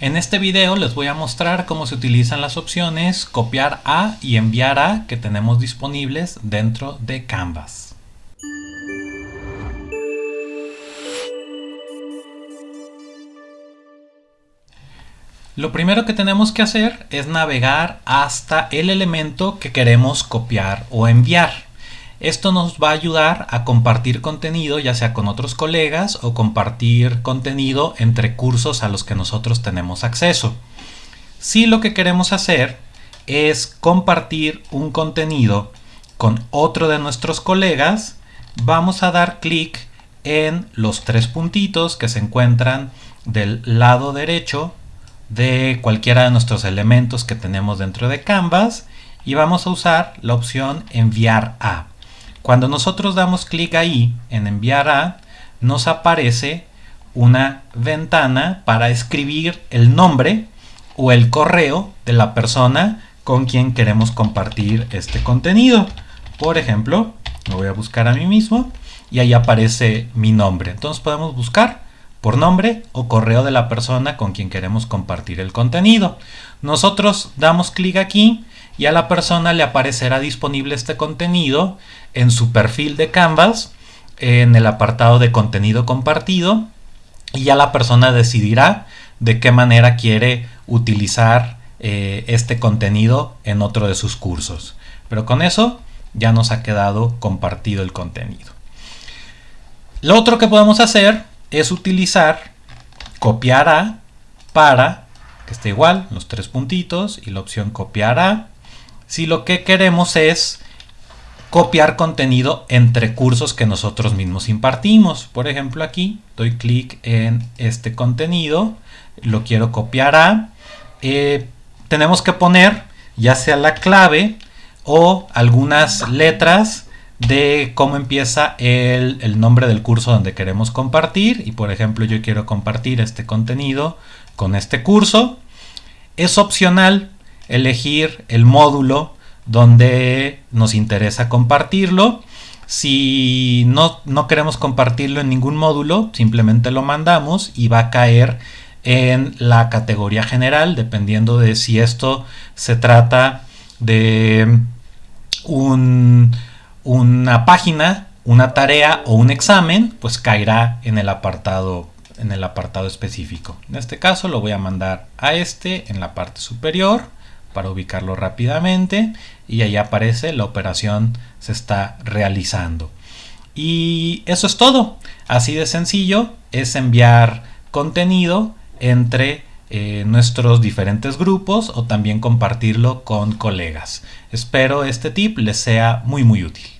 En este video les voy a mostrar cómo se utilizan las opciones copiar a y enviar a que tenemos disponibles dentro de Canvas. Lo primero que tenemos que hacer es navegar hasta el elemento que queremos copiar o enviar. Esto nos va a ayudar a compartir contenido ya sea con otros colegas o compartir contenido entre cursos a los que nosotros tenemos acceso. Si lo que queremos hacer es compartir un contenido con otro de nuestros colegas, vamos a dar clic en los tres puntitos que se encuentran del lado derecho de cualquiera de nuestros elementos que tenemos dentro de Canvas y vamos a usar la opción enviar a. Cuando nosotros damos clic ahí en enviar a, nos aparece una ventana para escribir el nombre o el correo de la persona con quien queremos compartir este contenido. Por ejemplo, lo voy a buscar a mí mismo y ahí aparece mi nombre. Entonces podemos buscar por nombre o correo de la persona con quien queremos compartir el contenido. Nosotros damos clic aquí y a la persona le aparecerá disponible este contenido en su perfil de Canvas, en el apartado de contenido compartido y ya la persona decidirá de qué manera quiere utilizar eh, este contenido en otro de sus cursos. Pero con eso ya nos ha quedado compartido el contenido. Lo otro que podemos hacer es utilizar copiar a para que esté igual, los tres puntitos y la opción copiar a. Si lo que queremos es copiar contenido entre cursos que nosotros mismos impartimos. Por ejemplo, aquí doy clic en este contenido, lo quiero copiar a. Eh, tenemos que poner ya sea la clave o algunas letras de cómo empieza el, el, nombre del curso donde queremos compartir y por ejemplo yo quiero compartir este contenido con este curso es opcional elegir el módulo donde nos interesa compartirlo. Si no, no queremos compartirlo en ningún módulo, simplemente lo mandamos y va a caer en la categoría general, dependiendo de si esto se trata de un, una página, una tarea o un examen, pues caerá en el apartado en el apartado específico. En este caso lo voy a mandar a este en la parte superior para ubicarlo rápidamente y ahí aparece la operación se está realizando. Y eso es todo. Así de sencillo es enviar contenido entre eh, nuestros diferentes grupos o también compartirlo con colegas. Espero este tip les sea muy muy útil.